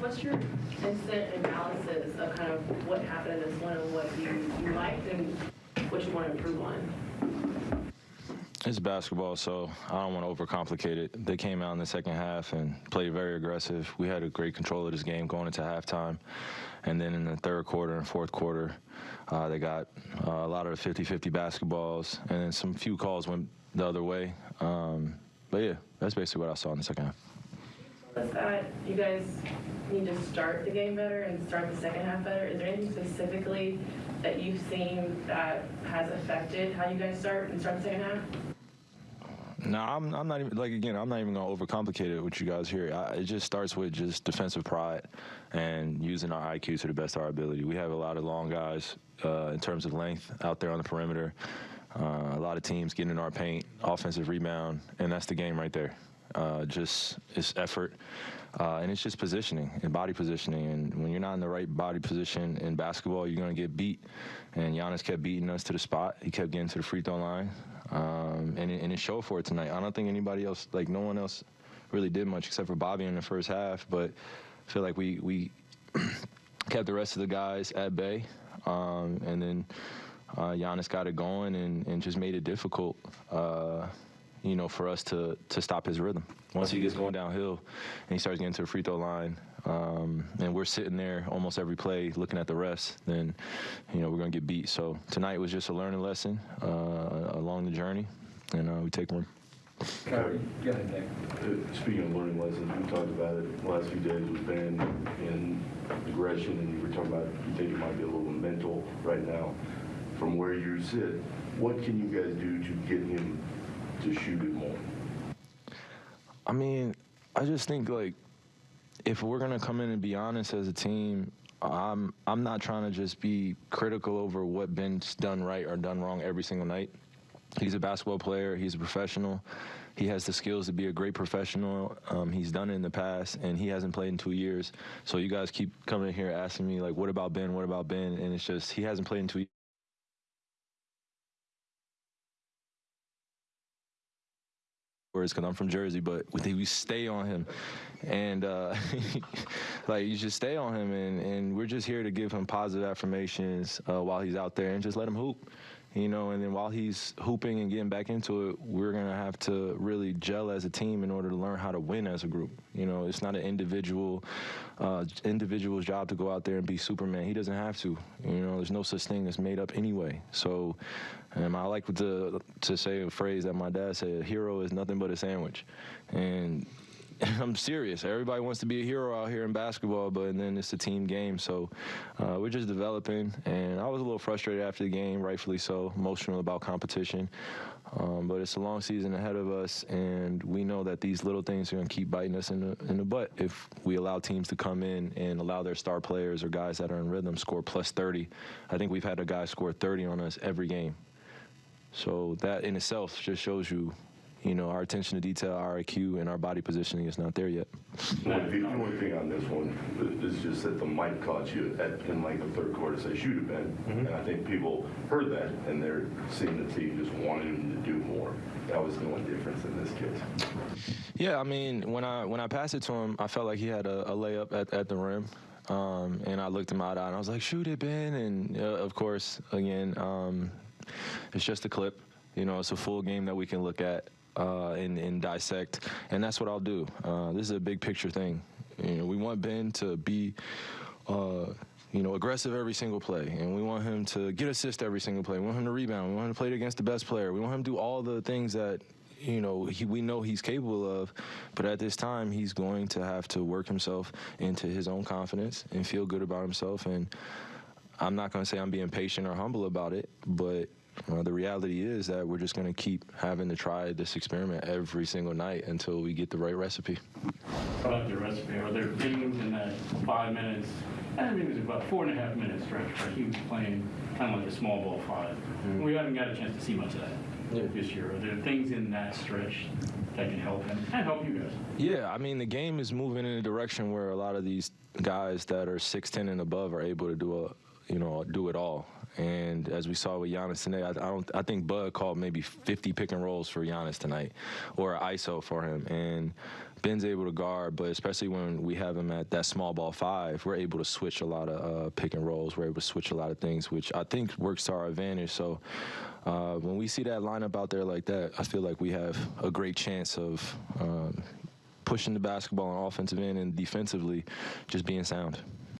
what's your instant analysis of kind of what happened in this one and what you, you liked and what you want to improve on? It's basketball, so I don't want to overcomplicate it. They came out in the second half and played very aggressive. We had a great control of this game going into halftime. And then in the third quarter and fourth quarter, uh, they got uh, a lot of 50-50 basketballs, and then some few calls went the other way. Um, but yeah, that's basically what I saw in the second half. That you guys need to start the game better and start the second half better? Is there anything specifically that you've seen that has affected how you guys start and start the second half? No, I'm, I'm not even like again. I'm not even gonna overcomplicate it with you guys here. I, it just starts with just defensive pride and using our IQ to the best of our ability. We have a lot of long guys uh, in terms of length out there on the perimeter. Uh, a lot of teams getting in our paint, offensive rebound, and that's the game right there. Uh, just it's effort, uh, and it's just positioning and body positioning. And when you're not in the right body position in basketball, you're going to get beat. And Giannis kept beating us to the spot. He kept getting to the free throw line, um, and, it, and it showed for it tonight. I don't think anybody else, like no one else, really did much except for Bobby in the first half. But I feel like we we kept the rest of the guys at bay, um, and then uh, Giannis got it going and, and just made it difficult. Uh, you know, for us to to stop his rhythm. Once he gets going downhill and he starts getting to the free throw line, um, and we're sitting there almost every play looking at the refs, then, you know, we're going to get beat. So tonight was just a learning lesson uh, along the journey, and uh, we take one. Kyrie, go ahead, Nick. Uh, Speaking of learning lessons, we talked about it the last few days with Ben and aggression, and you were talking about you think it might be a little mental right now. From where you sit, what can you guys do to get him to shoot it more? I mean, I just think like if we're gonna come in and be honest as a team, I'm I'm not trying to just be critical over what Ben's done right or done wrong every single night. He's a basketball player. He's a professional. He has the skills to be a great professional. Um, he's done it in the past, and he hasn't played in two years. So you guys keep coming in here asking me like, "What about Ben? What about Ben?" And it's just he hasn't played in two. Words because I'm from Jersey, but we stay on him, and uh, like you just stay on him, and, and we're just here to give him positive affirmations uh, while he's out there and just let him hoop, you know. And then while he's hooping and getting back into it, we're gonna have to really gel as a team in order to learn how to win as a group. You know, it's not an individual uh, individual's job to go out there and be Superman. He doesn't have to. You know, there's no such thing that's made up anyway. So. Um, I like to to say a phrase that my dad said: "A hero is nothing but a sandwich," and I'm serious. Everybody wants to be a hero out here in basketball, but then it's a team game. So uh, we're just developing. And I was a little frustrated after the game, rightfully so, emotional about competition. Um, but it's a long season ahead of us, and we know that these little things are going to keep biting us in the, in the butt if we allow teams to come in and allow their star players or guys that are in rhythm score plus 30. I think we've had a guy score 30 on us every game. So that in itself just shows you, you know, our attention to detail, our IQ, and our body positioning is not there yet. The only thing on this one is just that the mic caught you at, in like the third quarter, say shoot it, Ben. And I think people heard that, and they're seeing the team just wanted him to do more. That was the only difference in this case. Yeah, I mean, when I when I passed it to him, I felt like he had a, a layup at, at the rim. Um, and I looked him out and I was like, shoot it, Ben. And uh, of course, again, um, it's just a clip. You know, it's a full game that we can look at uh, and, and, dissect, and that's what I'll do. Uh, this is a big picture thing. You know, we want Ben to be. Uh, you know, aggressive every single play, and we want him to get assist every single play. We want him to rebound. We want him to play against the best player. We want him to do all the things that you know he, we know he's capable of. But at this time, he's going to have to work himself into his own confidence and feel good about himself. And I'm not going to say I'm being patient or humble about it, but uh, the reality is that we're just going to keep having to try this experiment every single night until we get the right recipe. About the recipe, are there things in that five minutes, I mean, it was about four and a half minutes stretch where he was playing kind of like a small ball 5 mm-hmm. We haven't got a chance to see much of that yeah. this year. Are there things in that stretch that can help him and help you guys? Yeah, I mean, the game is moving in a direction where a lot of these guys that are 6'10 and above are able to do a you know, do it all. And as we saw with Giannis tonight, I, I, don't. I think Bud called maybe 50 pick and rolls for Giannis tonight, or ISO for him. And Ben's able to guard, but especially when we have him at that small ball five, we're able to switch a lot of uh, pick and rolls. We're able to switch a lot of things, which I think works to our advantage. So uh, when we see that lineup out there like that, I feel like we have a great chance of um, pushing the basketball on offensive end and defensively just being sound.